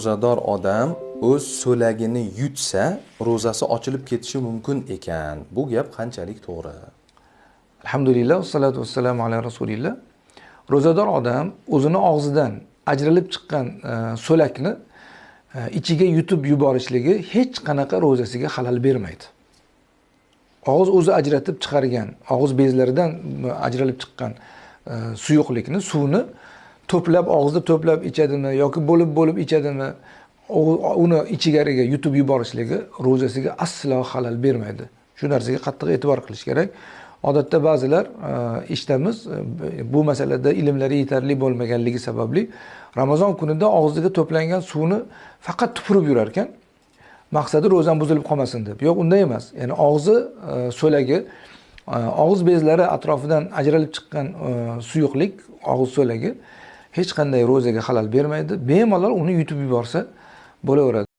ro'zador odam o'z so'lagini yutsa ro'zasi ochilib ketishi mumkin ekan. Bu gap qanchalik to'g'ri? Alhamdulillah vassalatu vassalamu ala rasulillah. Ro'zador odam o'zini og'zidan ajralib chiqqan e, so'lakni e, ichiga yutib yuborishligi hech qanaqa ro'zasiga xalal bermaydi. Og'iz o'zi ajratib chiqargan og'iz bezlaridan ajralib chiqqan e, suyuqlikni suvni to'plab og'izda to'plab ichadimi yoki bo'lib bo'lib ichadimi uni ichigariga yutib yuborishligi ro'zasiga aslo xalal bermaydi. Shu narsaga qattiq e'tibor qilish kerak. Odatda ba'zilar eshitamiz e, bu masalada ilmlari yetarli bo'lmaganligi sababli ramazon kunida og'ziga to'plangan suvni faqat tupurib yurar ekan maqsadi ro'zam buzilib qolmasin deb. Yo'q unday emas. Ya'ni og'zi e, so'lagi e, og'iz bezlari atrofidan ajralib chiqqan suyuqlik og'iz so'lagi hech qanday ro'zaga xalal bermaydi. Bemalol uni yutib yuborsa bo'laveradi.